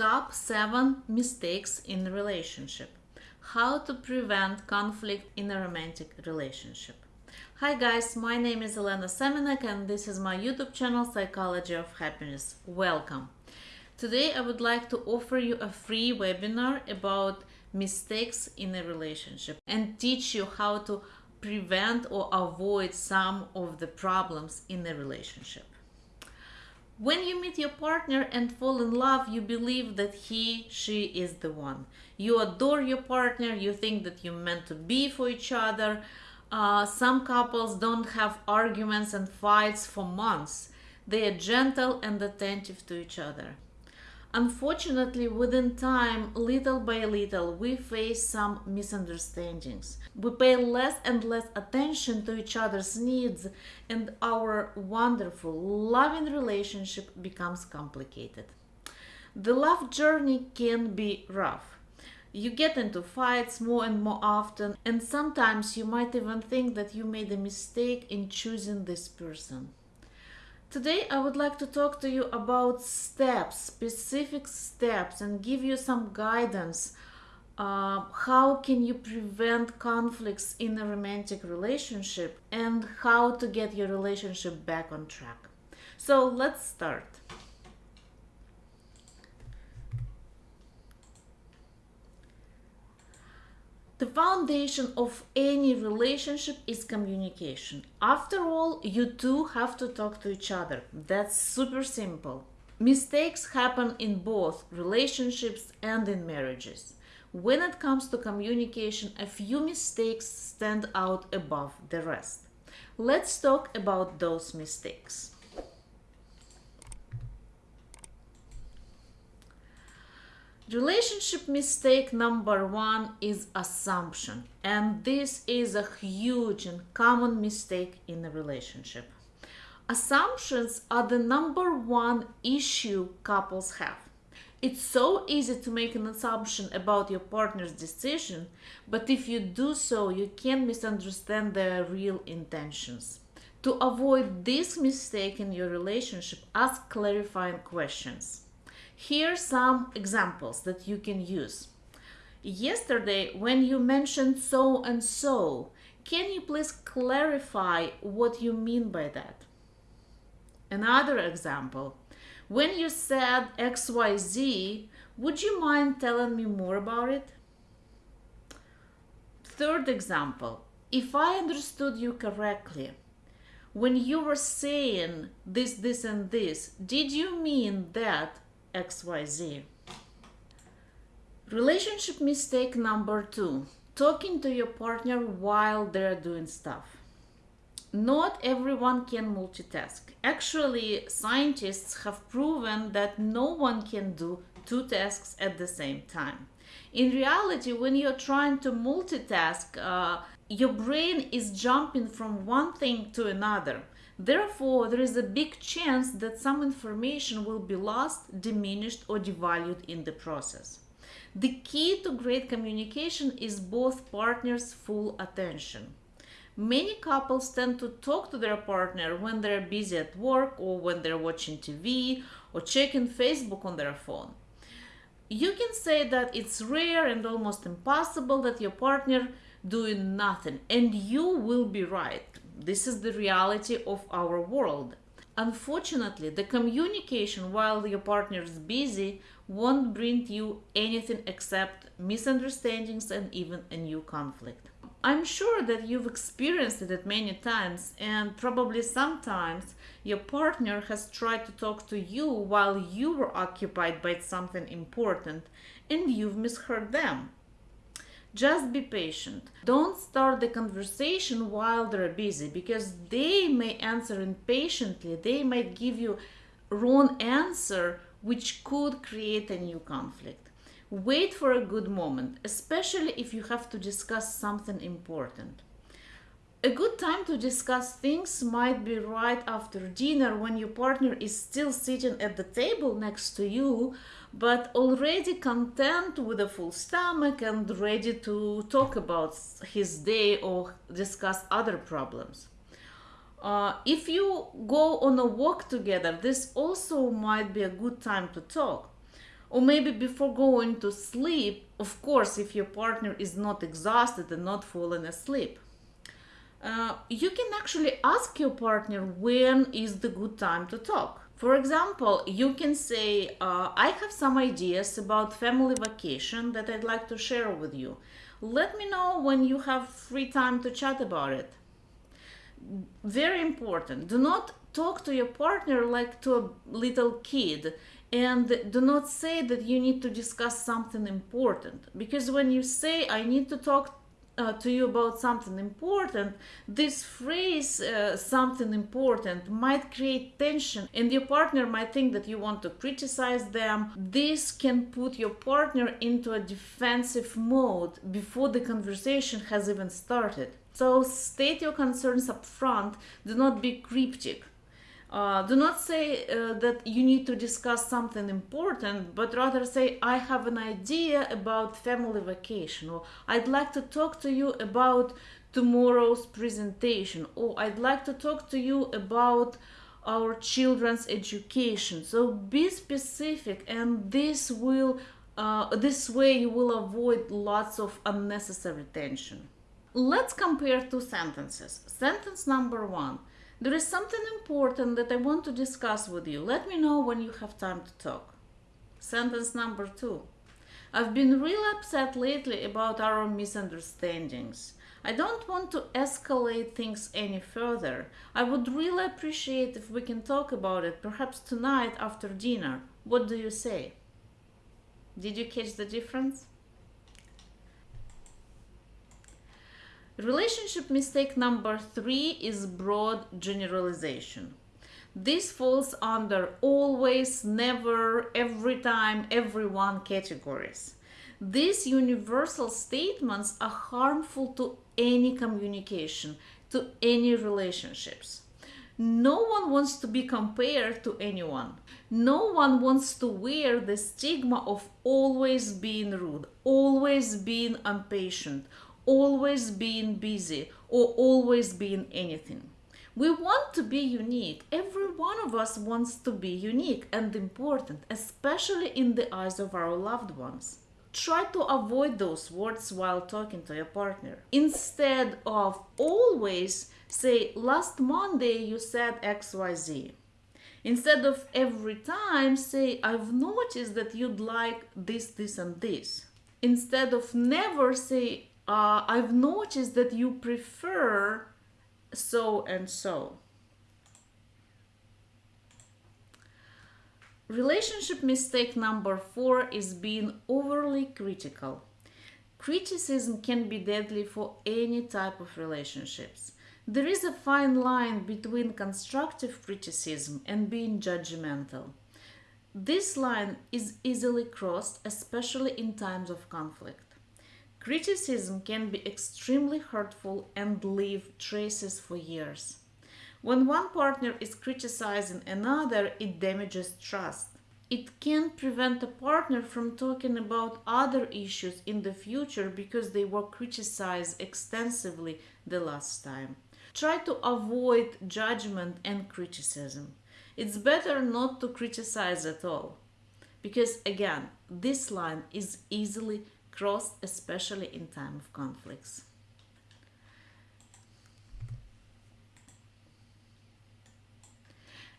Top 7 mistakes in relationship. How to prevent conflict in a romantic relationship. Hi guys, my name is Elena Semenek and this is my YouTube channel Psychology of Happiness. Welcome. Today I would like to offer you a free webinar about mistakes in a relationship and teach you how to prevent or avoid some of the problems in a relationship. When you meet your partner and fall in love, you believe that he, she is the one. You adore your partner, you think that you're meant to be for each other. Uh, some couples don't have arguments and fights for months. They are gentle and attentive to each other. Unfortunately, within time, little by little, we face some misunderstandings. We pay less and less attention to each other's needs, and our wonderful, loving relationship becomes complicated. The love journey can be rough. You get into fights more and more often, and sometimes you might even think that you made a mistake in choosing this person. Today I would like to talk to you about steps, specific steps and give you some guidance. Uh, how can you prevent conflicts in a romantic relationship and how to get your relationship back on track. So let's start. The foundation of any relationship is communication. After all, you two have to talk to each other. That's super simple. Mistakes happen in both relationships and in marriages. When it comes to communication, a few mistakes stand out above the rest. Let's talk about those mistakes. Relationship mistake number one is assumption, and this is a huge and common mistake in a relationship. Assumptions are the number one issue couples have. It's so easy to make an assumption about your partner's decision, but if you do so, you can misunderstand their real intentions. To avoid this mistake in your relationship, ask clarifying questions. Here some examples that you can use. Yesterday, when you mentioned so and so, can you please clarify what you mean by that? Another example, when you said XYZ, would you mind telling me more about it? Third example, if I understood you correctly, when you were saying this, this, and this, did you mean that XYZ. Relationship mistake number two talking to your partner while they're doing stuff. Not everyone can multitask. Actually, scientists have proven that no one can do two tasks at the same time. In reality, when you're trying to multitask, uh, your brain is jumping from one thing to another. Therefore, there is a big chance that some information will be lost, diminished, or devalued in the process. The key to great communication is both partners' full attention. Many couples tend to talk to their partner when they're busy at work or when they're watching TV or checking Facebook on their phone. You can say that it's rare and almost impossible that your partner doing nothing and you will be right this is the reality of our world. Unfortunately, the communication while your partner is busy won't bring you anything except misunderstandings and even a new conflict. I'm sure that you've experienced it many times, and probably sometimes your partner has tried to talk to you while you were occupied by something important and you've misheard them. Just be patient. Don't start the conversation while they're busy because they may answer impatiently. They might give you wrong answer which could create a new conflict. Wait for a good moment, especially if you have to discuss something important. A good time to discuss things might be right after dinner when your partner is still sitting at the table next to you, but already content with a full stomach and ready to talk about his day or discuss other problems. Uh, if you go on a walk together, this also might be a good time to talk. Or maybe before going to sleep, of course, if your partner is not exhausted and not falling asleep. Uh, you can actually ask your partner when is the good time to talk. For example, you can say, uh, I have some ideas about family vacation that I'd like to share with you. Let me know when you have free time to chat about it. Very important. Do not talk to your partner like to a little kid and do not say that you need to discuss something important because when you say i need to talk uh, to you about something important, this phrase, uh, something important, might create tension, and your partner might think that you want to criticize them. This can put your partner into a defensive mode before the conversation has even started. So, state your concerns up front, do not be cryptic. Uh, do not say uh, that you need to discuss something important, but rather say, I have an idea about family vacation, or I'd like to talk to you about tomorrow's presentation, or I'd like to talk to you about our children's education. So be specific, and this will, uh, this way you will avoid lots of unnecessary tension. Let's compare two sentences. Sentence number one. There is something important that I want to discuss with you. Let me know when you have time to talk. Sentence number two. I've been real upset lately about our misunderstandings. I don't want to escalate things any further. I would really appreciate if we can talk about it, perhaps tonight after dinner. What do you say? Did you catch the difference? Relationship mistake number three is broad generalization. This falls under always, never, every time, everyone categories. These universal statements are harmful to any communication, to any relationships. No one wants to be compared to anyone. No one wants to wear the stigma of always being rude, always being impatient, always being busy or always being anything. We want to be unique. Every one of us wants to be unique and important, especially in the eyes of our loved ones. Try to avoid those words while talking to your partner. Instead of always, say, last Monday you said XYZ. Instead of every time, say, I've noticed that you'd like this, this, and this. Instead of never, say, uh, I've noticed that you prefer so and so. Relationship mistake number four is being overly critical. Criticism can be deadly for any type of relationships. There is a fine line between constructive criticism and being judgmental. This line is easily crossed, especially in times of conflict. Criticism can be extremely hurtful and leave traces for years. When one partner is criticizing another, it damages trust. It can prevent a partner from talking about other issues in the future because they were criticized extensively the last time. Try to avoid judgment and criticism. It's better not to criticize at all because, again, this line is easily crossed, especially in time of conflicts.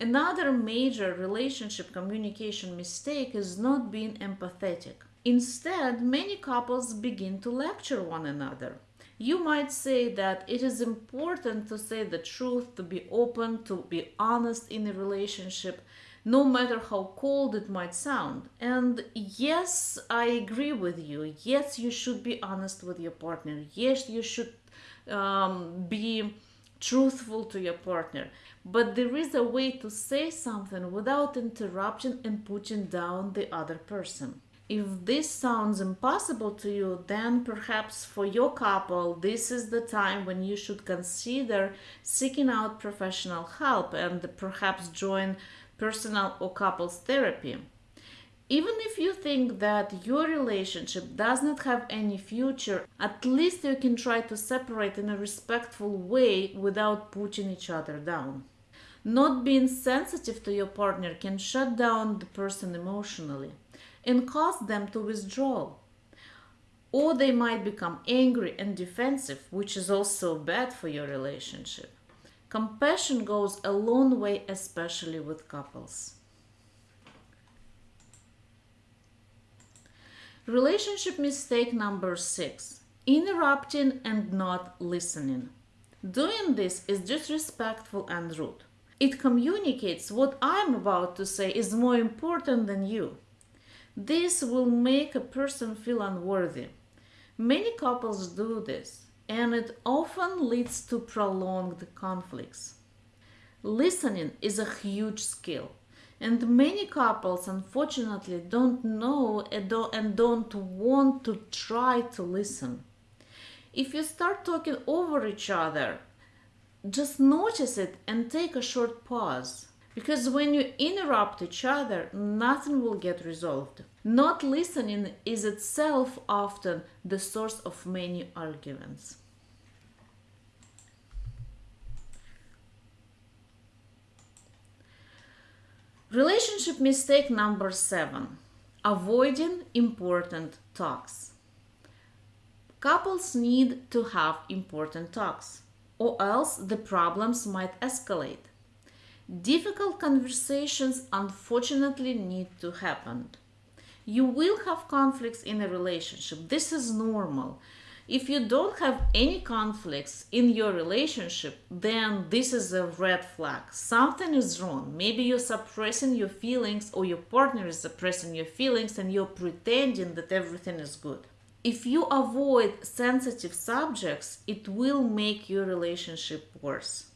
Another major relationship communication mistake is not being empathetic. Instead, many couples begin to lecture one another. You might say that it is important to say the truth, to be open, to be honest in a relationship, no matter how cold it might sound. And yes, I agree with you. Yes, you should be honest with your partner. Yes, you should um, be truthful to your partner. But there is a way to say something without interruption and putting down the other person. If this sounds impossible to you, then perhaps for your couple, this is the time when you should consider seeking out professional help and perhaps join personal or couples therapy. Even if you think that your relationship does not have any future, at least you can try to separate in a respectful way without putting each other down. Not being sensitive to your partner can shut down the person emotionally. and cause them to withdraw. Or they might become angry and defensive, which is also bad for your relationship. Compassion goes a long way, especially with couples. Relationship mistake number six interrupting and not listening. Doing this is disrespectful and rude. It communicates what I'm about to say is more important than you. This will make a person feel unworthy. Many couples do this, and it often leads to prolonged conflicts. Listening is a huge skill, and many couples unfortunately don't know and don't want to try to listen. If you start talking over each other, just notice it and take a short pause. Because when you interrupt each other, nothing will get resolved. Not listening is itself often the source of many arguments. Relationship mistake number seven avoiding important talks. Couples need to have important talks, or else the problems might escalate. Difficult conversations unfortunately need to happen. You will have conflicts in a relationship. This is normal. If you don't have any conflicts in your relationship, then this is a red flag. Something is wrong. Maybe you're suppressing your feelings, or your partner is suppressing your feelings, and you're pretending that everything is good. If you avoid sensitive subjects, it will make your relationship worse.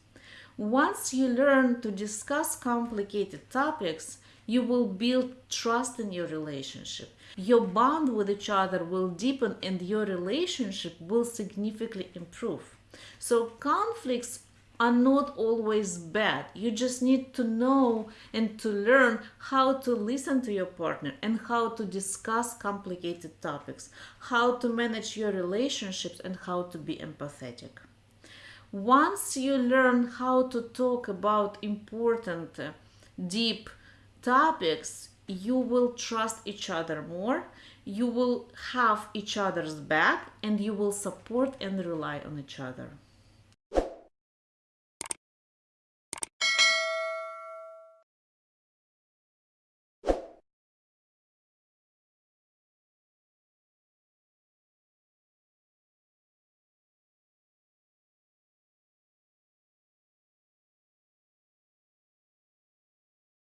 Once you learn to discuss complicated topics, you will build trust in your relationship. Your bond with each other will deepen and your relationship will significantly improve. So, conflicts are not always bad. You just need to know and to learn how to listen to your partner and how to discuss complicated topics, how to manage your relationships, and how to be empathetic. Once you learn how to talk about important, deep topics, you will trust each other more, you will have each other's back, and you will support and rely on each other.